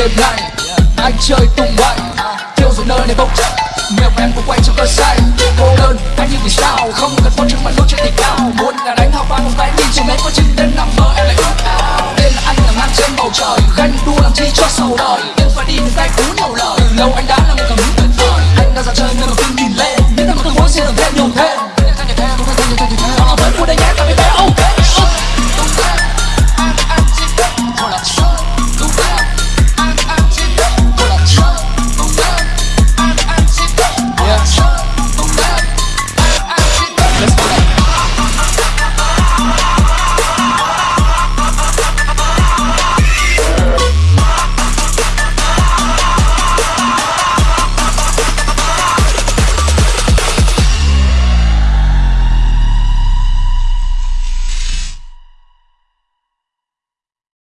đêm nay Anh chơi tung bay Thiêu rồi nơi này bốc chất Nhiều em cũng quay trong cơn say Cô đơn, anh như vì sao? Không cần phó trưng mà đốt trên đỉnh cao. Muốn là đánh học vang một tay đi Chỉ mấy có chim đến năm bờ em lại ước ao. Tên là anh là ngang trên bầu trời Ganh đua làm chi cho sầu đời. Tiếng phải đi từ tay cứ nhiều lời. Từ lâu anh đã